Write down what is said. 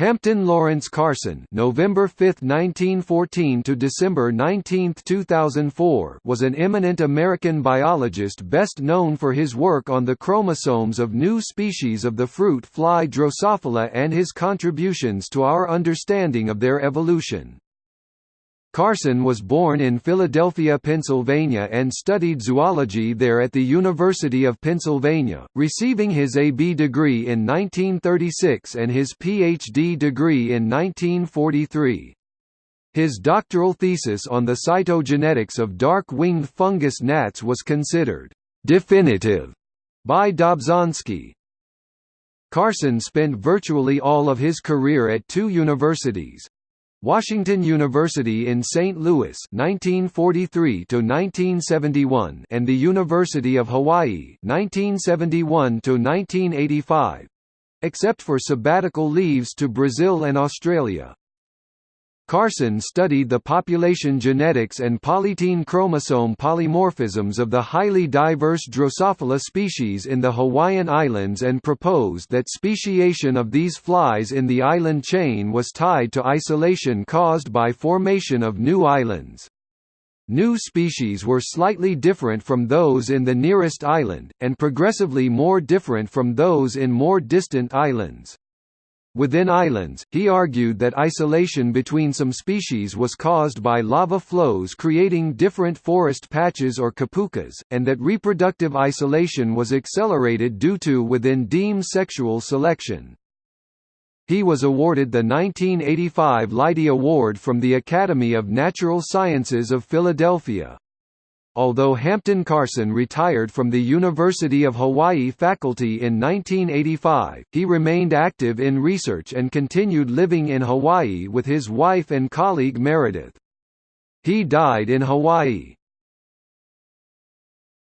Hampton Lawrence Carson November 5, 1914 to December 19, 2004 was an eminent American biologist best known for his work on the chromosomes of new species of the fruit fly Drosophila and his contributions to our understanding of their evolution. Carson was born in Philadelphia, Pennsylvania and studied zoology there at the University of Pennsylvania, receiving his A.B. degree in 1936 and his Ph.D. degree in 1943. His doctoral thesis on the cytogenetics of dark-winged fungus gnats was considered «definitive» by Dobzhansky. Carson spent virtually all of his career at two universities, Washington University in St. Louis 1943 to 1971 and the University of Hawaii 1971 to 1985 except for sabbatical leaves to Brazil and Australia Carson studied the population genetics and polytene chromosome polymorphisms of the highly diverse Drosophila species in the Hawaiian Islands and proposed that speciation of these flies in the island chain was tied to isolation caused by formation of new islands. New species were slightly different from those in the nearest island, and progressively more different from those in more distant islands. Within islands, he argued that isolation between some species was caused by lava flows creating different forest patches or kipukas, and that reproductive isolation was accelerated due to within deme sexual selection. He was awarded the 1985 Leidy Award from the Academy of Natural Sciences of Philadelphia. Although Hampton Carson retired from the University of Hawaii faculty in 1985, he remained active in research and continued living in Hawaii with his wife and colleague Meredith. He died in Hawaii.